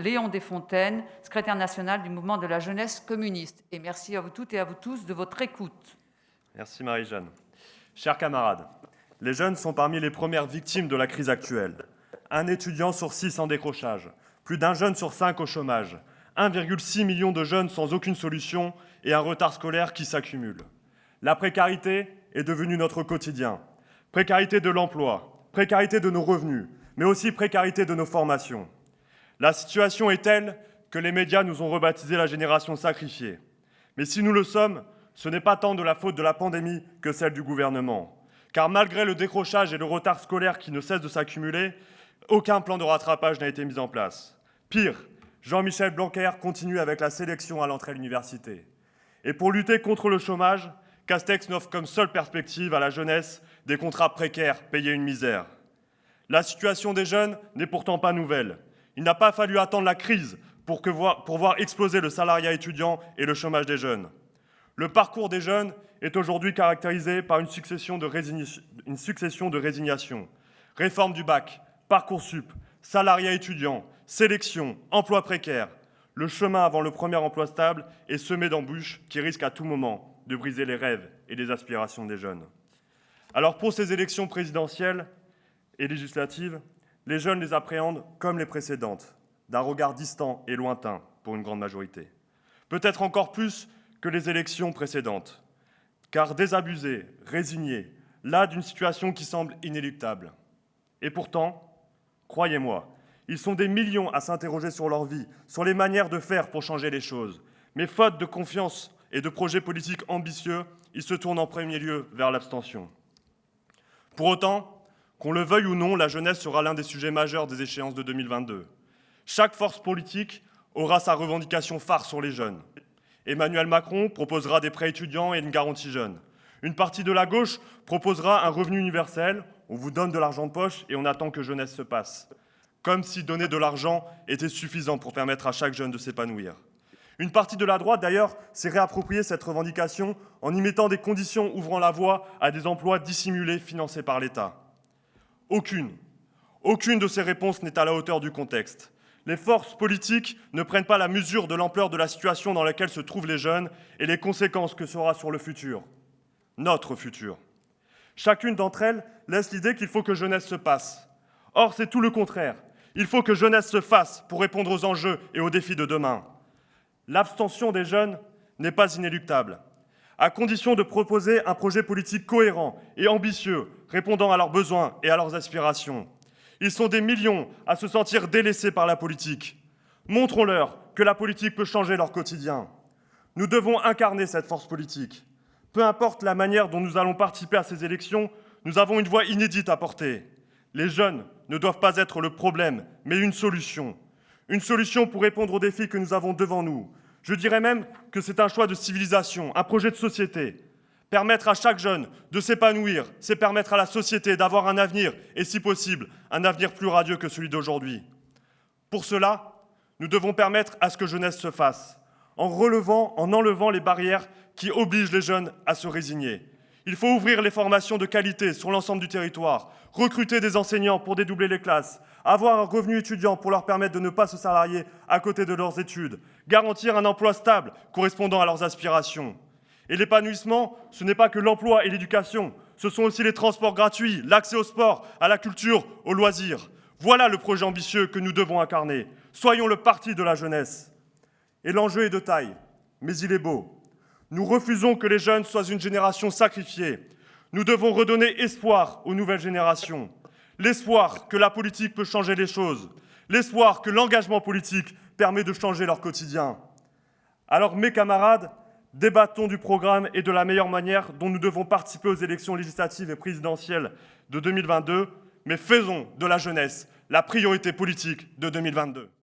Léon Desfontaines, secrétaire national du mouvement de la jeunesse communiste. Et merci à vous toutes et à vous tous de votre écoute. Merci Marie-Jeanne. Chers camarades, les jeunes sont parmi les premières victimes de la crise actuelle. Un étudiant sur six en décrochage, plus d'un jeune sur cinq au chômage, 1,6 million de jeunes sans aucune solution et un retard scolaire qui s'accumule. La précarité est devenue notre quotidien. Précarité de l'emploi, précarité de nos revenus, mais aussi précarité de nos formations. La situation est telle que les médias nous ont rebaptisé la génération sacrifiée. Mais si nous le sommes, ce n'est pas tant de la faute de la pandémie que celle du gouvernement. Car malgré le décrochage et le retard scolaire qui ne cessent de s'accumuler, aucun plan de rattrapage n'a été mis en place. Pire, Jean-Michel Blanquer continue avec la sélection à l'entrée à l'université. Et pour lutter contre le chômage, Castex n'offre comme seule perspective à la jeunesse des contrats précaires payés une misère. La situation des jeunes n'est pourtant pas nouvelle. Il n'a pas fallu attendre la crise pour, voir, exploser le salariat étudiant et le chômage des jeunes. Le parcours des jeunes est aujourd'hui caractérisé par une succession de, résignations. Réforme du bac, Parcoursup, salariat étudiant, sélection, emploi précaire. Le chemin avant le premier emploi stable est semé d'embûches qui risquent à tout moment de briser les rêves et les aspirations des jeunes. Alors pour ces élections présidentielles et législatives, les jeunes les appréhendent comme les précédentes, d'un regard distant et lointain pour une grande majorité. Peut-être encore plus que les élections précédentes, car désabusés, résignés, là d'une situation qui semble inéluctable. Et pourtant, croyez-moi, ils sont des millions à s'interroger sur leur vie, sur les manières de faire pour changer les choses. Mais faute de confiance et de projets politiques ambitieux, ils se tournent en premier lieu vers l'abstention. Pour autant, qu'on le veuille ou non, la jeunesse sera l'un des sujets majeurs des échéances de 2022. Chaque force politique aura sa revendication phare sur les jeunes. Emmanuel Macron proposera des prêts étudiants et une garantie jeune. Une partie de la gauche proposera un revenu universel, on vous donne de l'argent de poche et on attend que jeunesse se passe. Comme si donner de l'argent était suffisant pour permettre à chaque jeune de s'épanouir. Une partie de la droite, d'ailleurs, s'est réappropriée cette revendication en y mettant des conditions ouvrant la voie à des emplois dissimulés financés par l'État. Aucune, aucune de ces réponses n'est à la hauteur du contexte les forces politiques ne prennent pas la mesure de l'ampleur de la situation dans laquelle se trouvent les jeunes et les conséquences que sera sur le futur, notre futur. Chacune d'entre elles laisse l'idée qu'il faut que jeunesse se passe. Or, c'est tout le contraire. Il faut que jeunesse se fasse pour répondre aux enjeux et aux défis de demain. L'abstention des jeunes n'est pas inéluctable, à condition de proposer un projet politique cohérent et ambitieux, répondant à leurs besoins et à leurs aspirations. Ils sont des millions à se sentir délaissés par la politique. Montrons-leur que la politique peut changer leur quotidien. Nous devons incarner cette force politique. Peu importe la manière dont nous allons participer à ces élections, nous avons une voix inédite à porter. Les jeunes ne doivent pas être le problème, mais une solution. Une solution pour répondre aux défis que nous avons devant nous. Je dirais même que c'est un choix de civilisation, un projet de société. Permettre à chaque jeune de s'épanouir, c'est permettre à la société d'avoir un avenir, et si possible, un avenir plus radieux que celui d'aujourd'hui. Pour cela, nous devons permettre à ce que jeunesse se fasse, en relevant, en enlevant les barrières qui obligent les jeunes à se résigner. Il faut ouvrir les formations de qualité sur l'ensemble du territoire, recruter des enseignants pour dédoubler les classes, avoir un revenu étudiant pour leur permettre de ne pas se salarier à côté de leurs études, garantir un emploi stable correspondant à leurs aspirations. Et l'épanouissement, ce n'est pas que l'emploi et l'éducation, ce sont aussi les transports gratuits, l'accès au sport, à la culture, aux loisirs. Voilà le projet ambitieux que nous devons incarner. Soyons le parti de la jeunesse. Et l'enjeu est de taille, mais il est beau. Nous refusons que les jeunes soient une génération sacrifiée. Nous devons redonner espoir aux nouvelles générations. L'espoir que la politique peut changer les choses. L'espoir que l'engagement politique permet de changer leur quotidien. Alors mes camarades, Débattons du programme et de la meilleure manière dont nous devons participer aux élections législatives et présidentielles de 2022, mais faisons de la jeunesse la priorité politique de 2022.